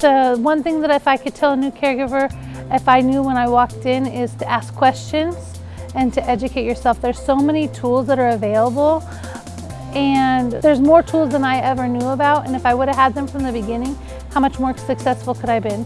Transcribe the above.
The uh, one thing that if I could tell a new caregiver, if I knew when I walked in, is to ask questions and to educate yourself. There's so many tools that are available and there's more tools than I ever knew about. And if I would have had them from the beginning, how much more successful could I have been?